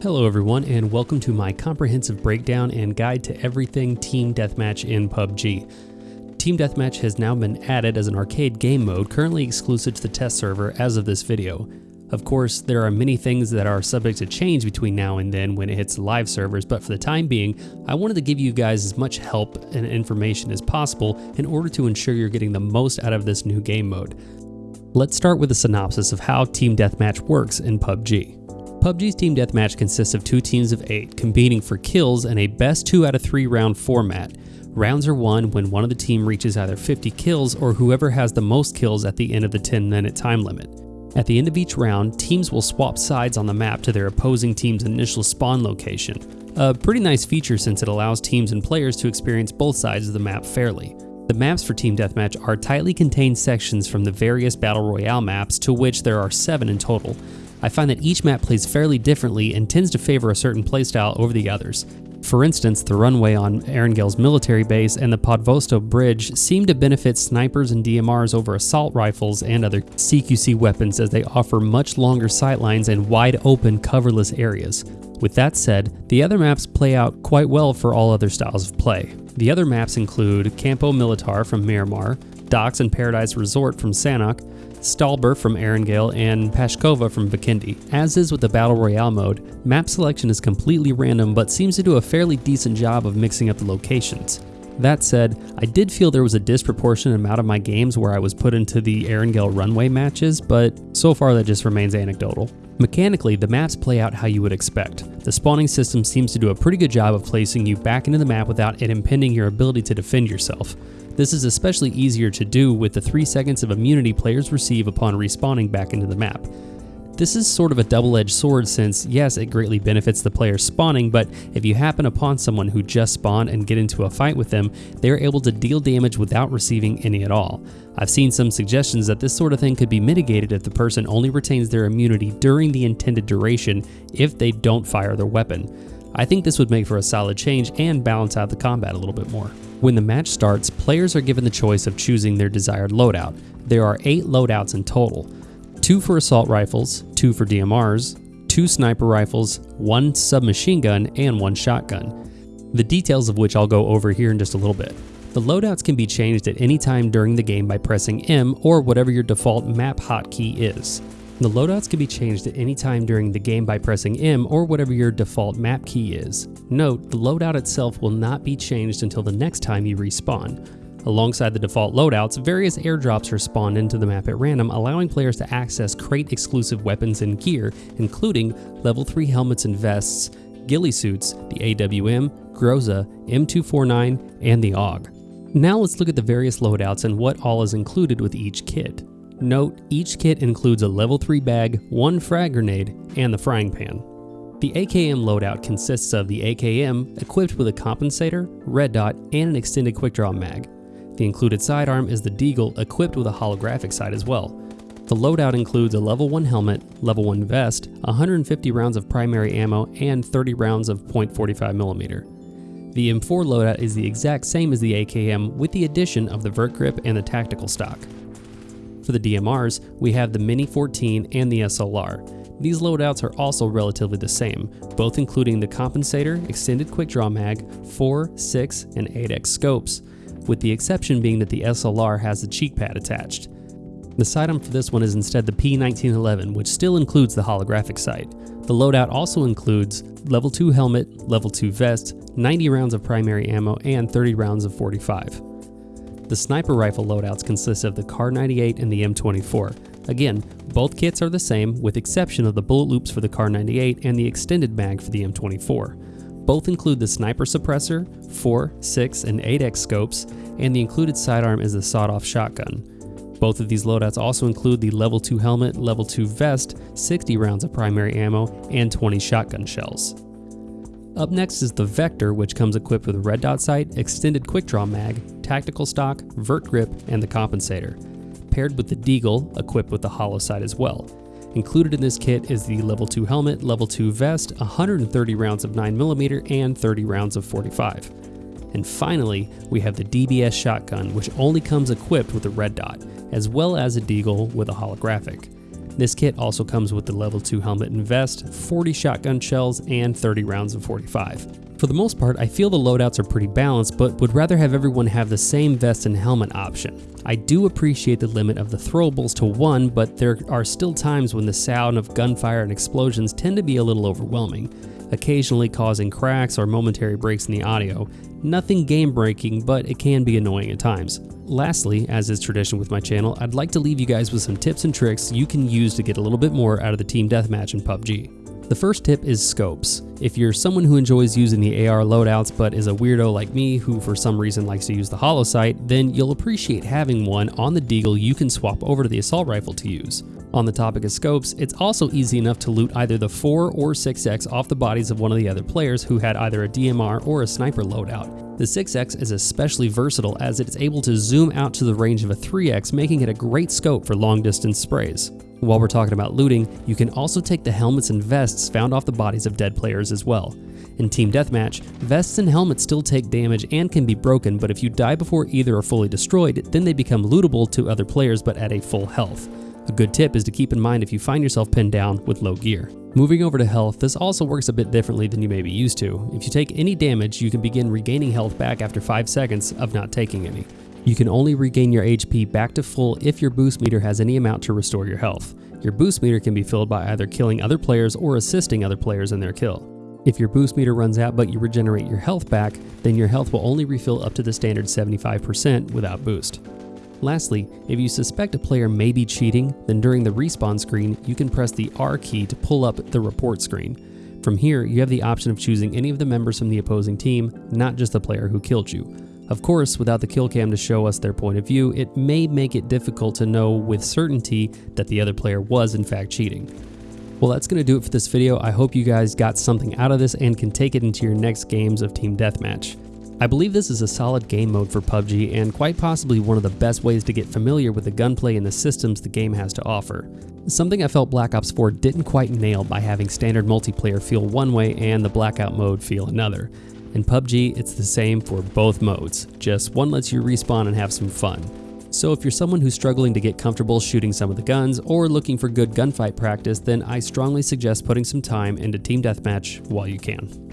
Hello everyone and welcome to my comprehensive breakdown and guide to everything Team Deathmatch in PUBG. Team Deathmatch has now been added as an arcade game mode currently exclusive to the test server as of this video. Of course, there are many things that are subject to change between now and then when it hits live servers, but for the time being, I wanted to give you guys as much help and information as possible in order to ensure you're getting the most out of this new game mode. Let's start with a synopsis of how Team Deathmatch works in PUBG. PUBG's Team Deathmatch consists of two teams of eight competing for kills in a best two out of three round format. Rounds are won when one of the team reaches either 50 kills or whoever has the most kills at the end of the 10 minute time limit. At the end of each round, teams will swap sides on the map to their opposing team's initial spawn location. A pretty nice feature since it allows teams and players to experience both sides of the map fairly. The maps for Team Deathmatch are tightly contained sections from the various Battle Royale maps, to which there are seven in total. I find that each map plays fairly differently and tends to favor a certain playstyle over the others. For instance, the runway on Erangel's military base and the Podvosto Bridge seem to benefit snipers and DMRs over assault rifles and other CQC weapons as they offer much longer sightlines and wide open coverless areas. With that said, the other maps play out quite well for all other styles of play. The other maps include Campo Militar from Miramar, Docks and Paradise Resort from Sanhok, Stalber from Erangel, and Peshkova from Vikendi. As is with the Battle Royale mode, map selection is completely random but seems to do a fairly decent job of mixing up the locations. That said, I did feel there was a disproportionate amount of my games where I was put into the Erangel runway matches, but so far that just remains anecdotal. Mechanically, the maps play out how you would expect. The spawning system seems to do a pretty good job of placing you back into the map without it impeding your ability to defend yourself. This is especially easier to do with the 3 seconds of immunity players receive upon respawning back into the map. This is sort of a double-edged sword since, yes, it greatly benefits the player spawning, but if you happen upon someone who just spawned and get into a fight with them, they are able to deal damage without receiving any at all. I've seen some suggestions that this sort of thing could be mitigated if the person only retains their immunity during the intended duration if they don't fire their weapon. I think this would make for a solid change and balance out the combat a little bit more. When the match starts, players are given the choice of choosing their desired loadout. There are 8 loadouts in total. 2 for assault rifles, 2 for DMRs, 2 sniper rifles, 1 submachine gun, and 1 shotgun. The details of which I'll go over here in just a little bit. The loadouts can be changed at any time during the game by pressing M or whatever your default map hotkey is. The loadouts can be changed at any time during the game by pressing M or whatever your default map key is. Note, the loadout itself will not be changed until the next time you respawn. Alongside the default loadouts, various airdrops are spawned into the map at random, allowing players to access crate exclusive weapons and gear, including level 3 helmets and vests, ghillie suits, the AWM, Groza, M249, and the AUG. Now let's look at the various loadouts and what all is included with each kit. Note, each kit includes a level 3 bag, one frag grenade, and the frying pan. The AKM loadout consists of the AKM equipped with a compensator, red dot, and an extended quick draw mag. The included sidearm is the Deagle equipped with a holographic sight as well. The loadout includes a level 1 helmet, level 1 vest, 150 rounds of primary ammo, and 30 rounds of .45mm. The M4 loadout is the exact same as the AKM with the addition of the vert grip and the tactical stock. For the DMRs, we have the Mini 14 and the SLR. These loadouts are also relatively the same, both including the compensator, extended quick draw mag, 4, 6, and 8x scopes, with the exception being that the SLR has the cheek pad attached. The sidearm for this one is instead the P1911, which still includes the holographic sight. The loadout also includes level 2 helmet, level 2 vest, 90 rounds of primary ammo, and 30 rounds of 45. The sniper rifle loadouts consist of the Kar 98 and the M24. Again, both kits are the same with exception of the bullet loops for the Kar 98 and the extended mag for the M24. Both include the sniper suppressor, 4, 6, and 8x scopes, and the included sidearm is the sawed-off shotgun. Both of these loadouts also include the level 2 helmet, level 2 vest, 60 rounds of primary ammo, and 20 shotgun shells. Up next is the Vector, which comes equipped with a red dot sight, extended quick draw mag, tactical stock, vert grip, and the compensator, paired with the Deagle, equipped with the holo sight as well. Included in this kit is the level 2 helmet, level 2 vest, 130 rounds of 9mm, and 30 rounds of 45. And finally, we have the DBS shotgun, which only comes equipped with a red dot, as well as a deagle with a holographic. This kit also comes with the level 2 helmet and vest, 40 shotgun shells, and 30 rounds of 45. For the most part, I feel the loadouts are pretty balanced, but would rather have everyone have the same vest and helmet option. I do appreciate the limit of the throwables to one, but there are still times when the sound of gunfire and explosions tend to be a little overwhelming, occasionally causing cracks or momentary breaks in the audio. Nothing game breaking, but it can be annoying at times. Lastly, as is tradition with my channel, I'd like to leave you guys with some tips and tricks you can use to get a little bit more out of the team deathmatch in PUBG. The first tip is scopes. If you're someone who enjoys using the AR loadouts but is a weirdo like me who for some reason likes to use the holo sight, then you'll appreciate having one on the Deagle you can swap over to the assault rifle to use. On the topic of scopes, it's also easy enough to loot either the 4 or 6x off the bodies of one of the other players who had either a DMR or a sniper loadout. The 6x is especially versatile as it is able to zoom out to the range of a 3x making it a great scope for long distance sprays. While we're talking about looting, you can also take the helmets and vests found off the bodies of dead players as well. In Team Deathmatch, vests and helmets still take damage and can be broken, but if you die before either are fully destroyed, then they become lootable to other players but at a full health. A good tip is to keep in mind if you find yourself pinned down with low gear. Moving over to health, this also works a bit differently than you may be used to. If you take any damage, you can begin regaining health back after 5 seconds of not taking any. You can only regain your HP back to full if your boost meter has any amount to restore your health. Your boost meter can be filled by either killing other players or assisting other players in their kill. If your boost meter runs out but you regenerate your health back, then your health will only refill up to the standard 75% without boost. Lastly, if you suspect a player may be cheating, then during the respawn screen, you can press the R key to pull up the report screen. From here, you have the option of choosing any of the members from the opposing team, not just the player who killed you. Of course, without the kill cam to show us their point of view, it may make it difficult to know with certainty that the other player was in fact cheating. Well, that's going to do it for this video. I hope you guys got something out of this and can take it into your next games of Team Deathmatch. I believe this is a solid game mode for PUBG and quite possibly one of the best ways to get familiar with the gunplay and the systems the game has to offer. Something I felt Black Ops 4 didn't quite nail by having standard multiplayer feel one way and the blackout mode feel another. In PUBG, it's the same for both modes, just one lets you respawn and have some fun. So if you're someone who's struggling to get comfortable shooting some of the guns or looking for good gunfight practice, then I strongly suggest putting some time into Team Deathmatch while you can.